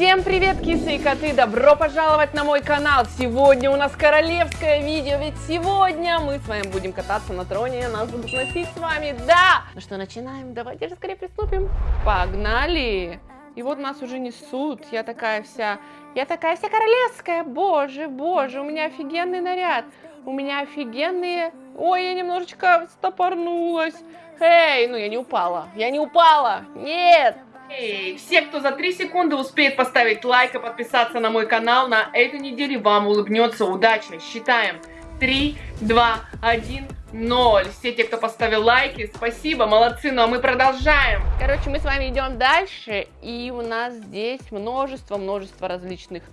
Всем привет, кисы и коты! Добро пожаловать на мой канал! Сегодня у нас королевское видео, ведь сегодня мы с вами будем кататься на троне, нас будут носить с вами, да! Ну что, начинаем? Давайте же скорее приступим. Погнали! И вот нас уже несут, я такая вся, я такая вся королевская, боже, боже, у меня офигенный наряд, у меня офигенные... Ой, я немножечко стопорнулась. Эй, ну я не упала, я не упала, нет! Эй, все, кто за 3 секунды успеет поставить лайк и подписаться на мой канал, на этой неделе вам улыбнется удача. Считаем. 3, 2, 1, 0. Все те, кто поставил лайки, спасибо, молодцы. Ну а мы продолжаем. Короче, мы с вами идем дальше. И у нас здесь множество-множество различных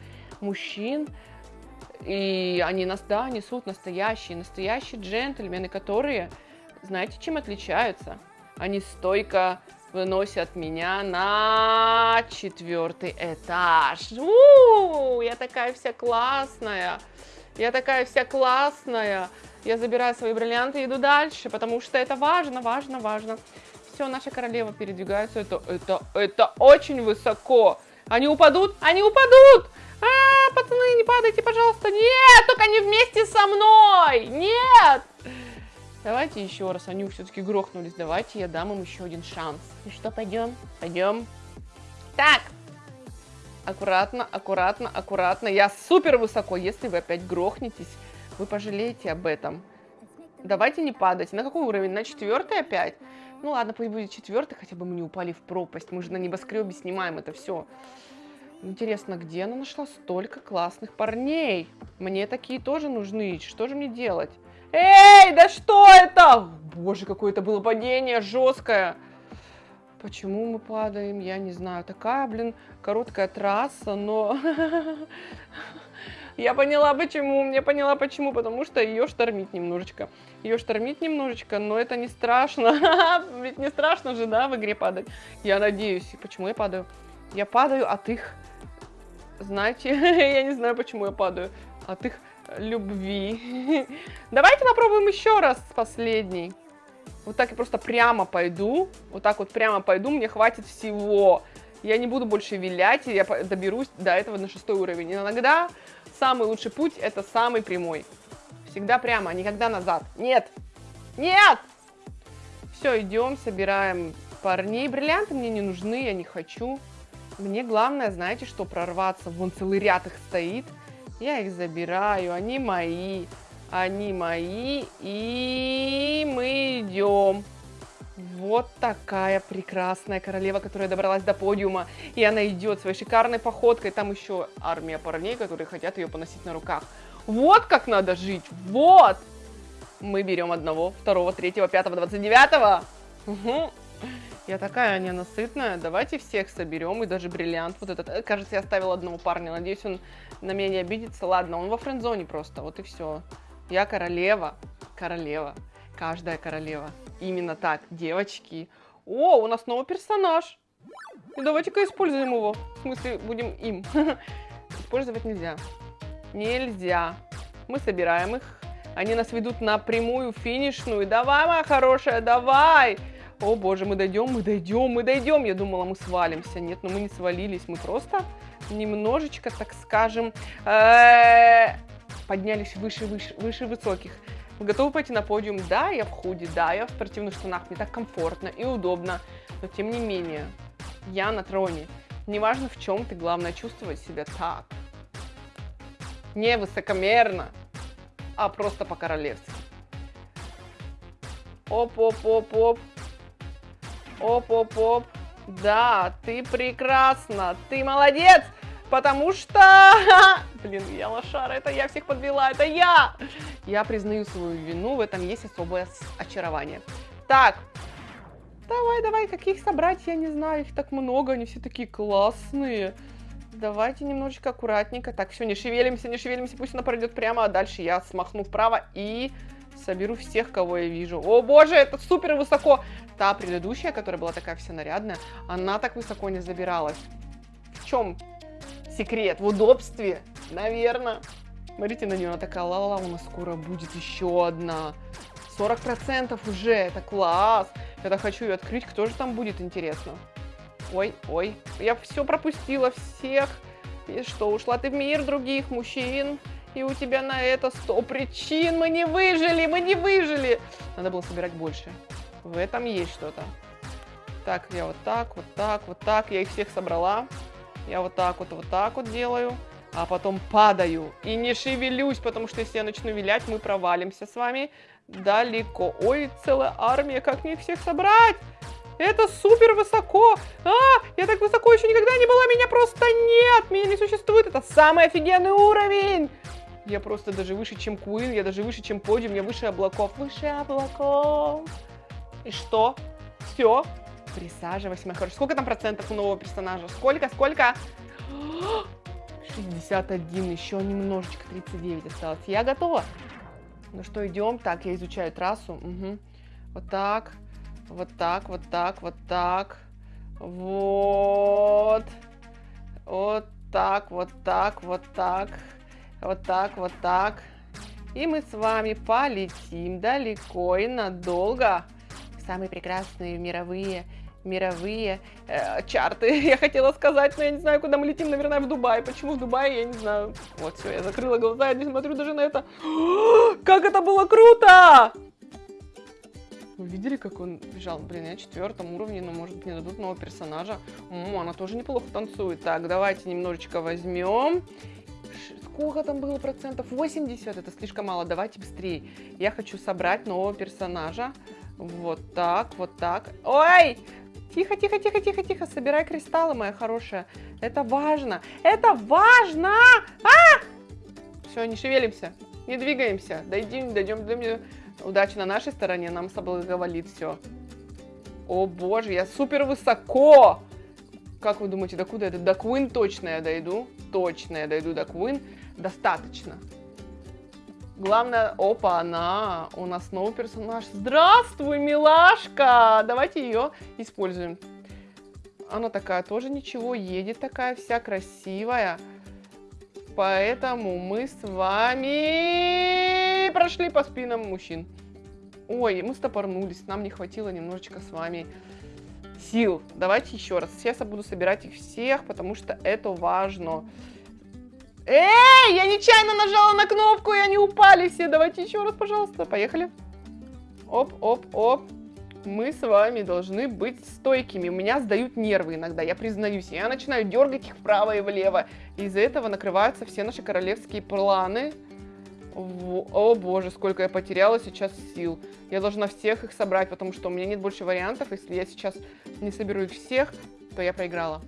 мужчин. И они нас, да, несут настоящие, настоящие джентльмены, которые, знаете, чем отличаются? Они стойко выносят меня на четвертый этаж. У-у-у, я такая вся классная. Я такая вся классная. Я забираю свои бриллианты и иду дальше, потому что это важно, важно, важно. Все, наша королева передвигается. Это, это, это очень высоко. Они упадут? Они упадут! А, пацаны, не падайте, пожалуйста. Нет, только не вместе со мной. Нет. Давайте еще раз, они все-таки грохнулись. Давайте я дам им еще один шанс. Ну что, пойдем? Пойдем. Так. Аккуратно, аккуратно, аккуратно. Я супер высоко. Если вы опять грохнетесь, вы пожалеете об этом. Давайте не падать. На какой уровень? На четвертый опять? Ну ладно, пусть будет четвертый, хотя бы мы не упали в пропасть. Мы же на небоскребе снимаем это все. Интересно, где она нашла столько классных парней? Мне такие тоже нужны. Что же мне делать? Эй, да что это? Боже, какое это было падение жесткое. Почему мы падаем, я не знаю. Такая, блин, короткая трасса, но... Я поняла почему, я поняла почему, потому что ее штормит немножечко. Ее штормит немножечко, но это не страшно. Ведь не страшно же, да, в игре падать. Я надеюсь. Почему я падаю? Я падаю от их... Знаете, я не знаю, почему я падаю. От их любви. Давайте попробуем еще раз последний. Вот так я просто прямо пойду. Вот так вот прямо пойду, мне хватит всего. Я не буду больше вилять, я доберусь до этого на шестой уровень. Иногда самый лучший путь это самый прямой. Всегда прямо, никогда назад. Нет! Нет! Все, идем, собираем парней. Бриллианты мне не нужны, я не хочу. Мне главное, знаете, что прорваться. Вон целый ряд их стоит. Я их забираю, они мои, они мои, и мы идем. Вот такая прекрасная королева, которая добралась до подиума. И она идет своей шикарной походкой. Там еще армия парней, которые хотят ее поносить на руках. Вот как надо жить, вот! Мы берем одного, второго, третьего, пятого, двадцать девятого. Я такая ненасытная. Давайте всех соберем. И даже бриллиант вот этот. Э, кажется, я оставила одного парня. Надеюсь, он на меня не обидится. Ладно, он во френдзоне просто. Вот и все. Я королева. Королева. Каждая королева. Именно так, девочки. О, у нас новый персонаж. Давайте-ка используем его. В смысле, будем им. Использовать нельзя. Нельзя. Мы собираем их. Они нас ведут на прямую финишную. Давай, моя хорошая, давай. Давай. О боже, мы дойдем, мы дойдем, мы дойдем. Я думала, мы свалимся. Нет, но ну мы не свалились. Мы просто немножечко, так скажем, э, поднялись выше, выше, выше высоких. Вы готовы пойти на подиум? Да, я в худи, да, я в спортивных штанах. Мне так комфортно и удобно. Но тем не менее, я на троне. Неважно в чем ты, главное чувствовать себя так. Не высокомерно, а просто по-королевски. Оп-оп-оп-оп. Оп-оп-оп. Да, ты прекрасна, ты молодец, потому что... Блин, я лошара, это я всех подвела, это я! Я признаю свою вину, в этом есть особое очарование. Так, давай, давай, каких собрать, я не знаю, их так много, они все такие классные. Давайте немножечко аккуратненько. Так, все, не шевелимся, не шевелимся, пусть она пройдет прямо, а дальше я смахну вправо и соберу всех, кого я вижу. О боже, это супер высоко. Та предыдущая, которая была такая вся нарядная, она так высоко не забиралась. В чем секрет? В удобстве? Наверное. Смотрите на нее, она такая, ла-ла-ла, у нас скоро будет еще одна. 40% уже, это класс. Я так хочу ее открыть, кто же там будет, интересно. Ой, ой, я все пропустила, всех. И что, ушла ты в мир других мужчин? И у тебя на это сто причин. Мы не выжили, мы не выжили. Надо было собирать больше. В этом есть что-то. Так, я вот так, вот так, вот так. Я их всех собрала. Я вот так вот, вот так вот делаю. А потом падаю и не шевелюсь, потому что если я начну вилять, мы провалимся с вами далеко. Ой, целая армия, как мне их всех собрать? Это супер высоко. А, я так высоко еще никогда не была, меня просто нет. Меня не существует. Это самый офигенный уровень. Я просто даже выше, чем Куин, я даже выше, чем подиум, я выше облаков. Выше облаков. И что? Все. Присаживайся, моя хорошая. Сколько там процентов у нового персонажа? Сколько, сколько? 61, еще немножечко, 39 осталось. Я готова. Ну что, идем. Так, я изучаю трассу. Угу. Вот так. Вот так, вот так, вот так. Вот. Вот так, вот так, вот так. Вот так, вот так. И мы с вами полетим далеко и надолго. Самые прекрасные мировые мировые э, чарты, я хотела сказать, но я не знаю, куда мы летим, наверное, в Дубай. Почему в Дубае, я не знаю. Вот, все, я закрыла глаза, я не смотрю даже на это. Как это было круто! Вы видели, как он бежал? Блин, я на четвертом уровне, но может мне дадут нового персонажа. О, она тоже неплохо танцует. Так, давайте немножечко возьмем. Сколько там было процентов? 80, это слишком мало, давайте быстрее. Я хочу собрать нового персонажа. Вот так, вот так. Ой! Тихо, тихо, тихо, тихо, тихо, собирай кристаллы, моя хорошая. Это важно, это важно! А! Все, не шевелимся, не двигаемся. Дойдем, дойдем, дойдем. Удача на нашей стороне, нам соблаговолит все. О боже, я супер высоко! Как вы думаете, до куда это? До Квин точно я дойду. Точно я дойду до Квин. Достаточно. Главное, опа, она, у нас новый персонаж. Здравствуй, милашка! Давайте ее используем. Она такая тоже ничего, едет такая вся красивая. Поэтому мы с вами прошли по спинам мужчин. Ой, мы стопорнулись, нам не хватило немножечко с вами сил. Давайте еще раз. Сейчас я буду собирать их всех, потому что это важно. Эй, я нечаянно нажала на кнопку, и они упали все. Давайте еще раз, пожалуйста. Поехали. Оп, оп, оп. Мы с вами должны быть стойкими. Меня сдают нервы иногда, я признаюсь. Я начинаю дергать их вправо и влево. Из-за этого накрываются все наши королевские планы. О боже, сколько я потеряла сейчас сил. Я должна всех их собрать, потому что у меня нет больше вариантов. Если я сейчас не соберу их всех, то я проиграла.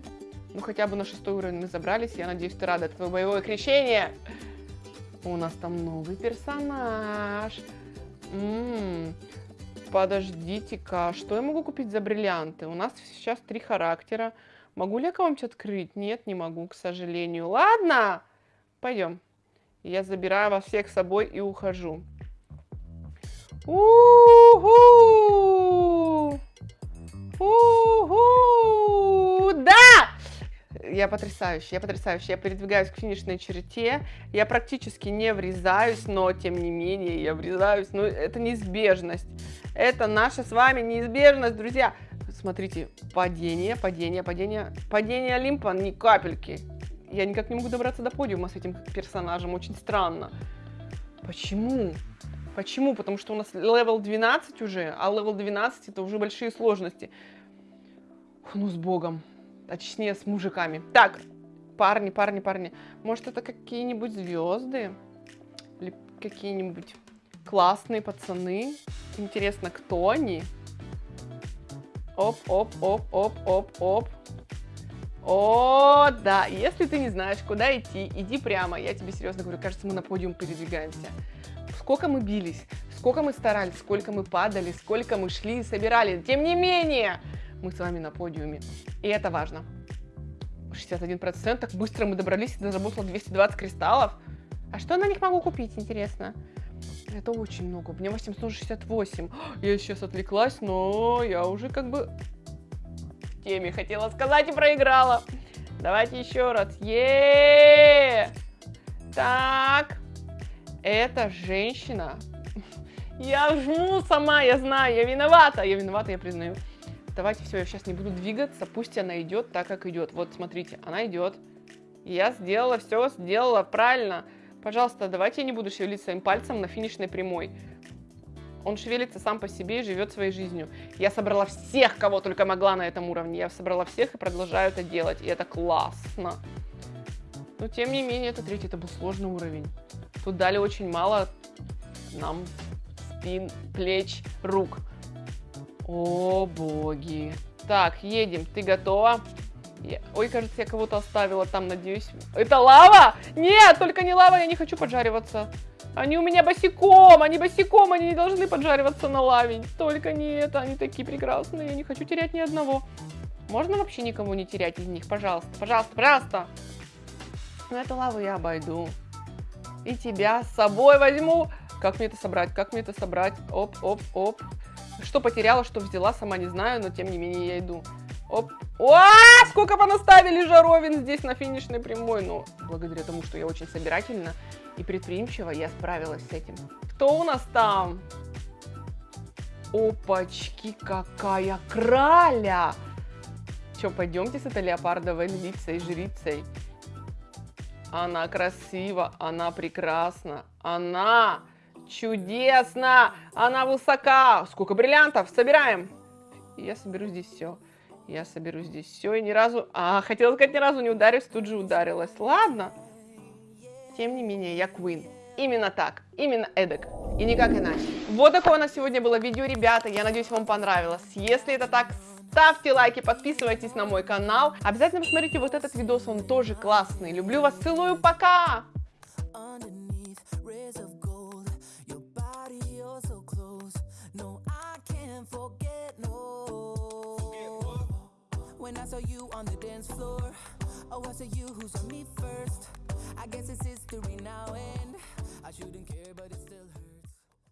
Ну, хотя бы на шестой уровень мы забрались. Я надеюсь, ты рада. Это твое боевое крещение. У нас там новый персонаж. М -м -м. Подождите-ка, что я могу купить за бриллианты? У нас сейчас три характера. Могу ли я кого-нибудь открыть? Нет, не могу, к сожалению. Ладно, пойдем. Я забираю вас всех с собой и ухожу. У-ху! У-ху! Да! я потрясающая, я потрясающая. Я передвигаюсь к финишной черте, я практически не врезаюсь, но тем не менее я врезаюсь. Ну, это неизбежность. Это наша с вами неизбежность, друзья. Смотрите, падение, падение, падение, падение Олимпа, ни капельки. Я никак не могу добраться до подиума с этим персонажем, очень странно. Почему? Почему? Потому что у нас level 12 уже, а level 12 это уже большие сложности. Ну, с богом точнее с мужиками. Так, парни, парни, парни. Может это какие-нибудь звезды? Или какие-нибудь классные пацаны? Интересно, кто они? Оп, оп, оп, оп, оп, оп. О, да, если ты не знаешь, куда идти, иди прямо. Я тебе серьезно говорю, кажется, мы на подиум передвигаемся. Сколько мы бились, сколько мы старались, сколько мы падали, сколько мы шли и собирали. Тем не менее, мы с вами на подиуме. И это важно. 61%, так быстро мы добрались и заработала 220 кристаллов. А что на них могу купить, интересно? Это очень много. У меня 868. Я сейчас отвлеклась, но я уже как бы теме хотела сказать и проиграла. Давайте еще раз. Е, Так. Эта женщина. Я жму сама, я знаю, я виновата. Я виновата, я признаю. Давайте все, я сейчас не буду двигаться, пусть она идет так, как идет. Вот, смотрите, она идет. Я сделала все, сделала правильно. Пожалуйста, давайте я не буду шевелить своим пальцем на финишной прямой. Он шевелится сам по себе и живет своей жизнью. Я собрала всех, кого только могла на этом уровне. Я собрала всех и продолжаю это делать. И это классно. Но тем не менее, это третий, это был сложный уровень. Тут дали очень мало нам спин, плеч, рук. О, боги. Так, едем. Ты готова? Я... Ой, кажется, я кого-то оставила там, надеюсь. Это лава? Нет, только не лава, я не хочу поджариваться. Они у меня босиком, они босиком, они не должны поджариваться на лаве. Только не это, они такие прекрасные, я не хочу терять ни одного. Можно вообще никого не терять из них? Пожалуйста, пожалуйста, пожалуйста. Ну, эту лаву я обойду. И тебя с собой возьму. Как мне это собрать? Как мне это собрать? Оп, оп, оп. Что потеряла, что взяла, сама не знаю, но тем не менее я иду. Оп. О, сколько понаставили жаровин здесь на финишной прямой. Но ну, благодаря тому, что я очень собирательна и предприимчива, я справилась с этим. Кто у нас там? Опачки, какая краля! Че, пойдемте с этой леопардовой львицей, жрицей. Она красива, она прекрасна, она чудесна, она высока. Сколько бриллиантов? Собираем. Я соберу здесь все. Я соберу здесь все и ни разу... А, хотела сказать, ни разу не ударилась, тут же ударилась. Ладно. Тем не менее, я Квин. Именно так, именно эдак, и никак иначе. Вот такое у нас сегодня было видео, ребята, я надеюсь, вам понравилось. Если это так, ставьте лайки, подписывайтесь на мой канал. Обязательно посмотрите вот этот видос, он тоже классный. Люблю вас, целую, пока! saw you on the dance floor. Oh, I saw you who saw me first. I guess it's history now, and I shouldn't care, but it's still.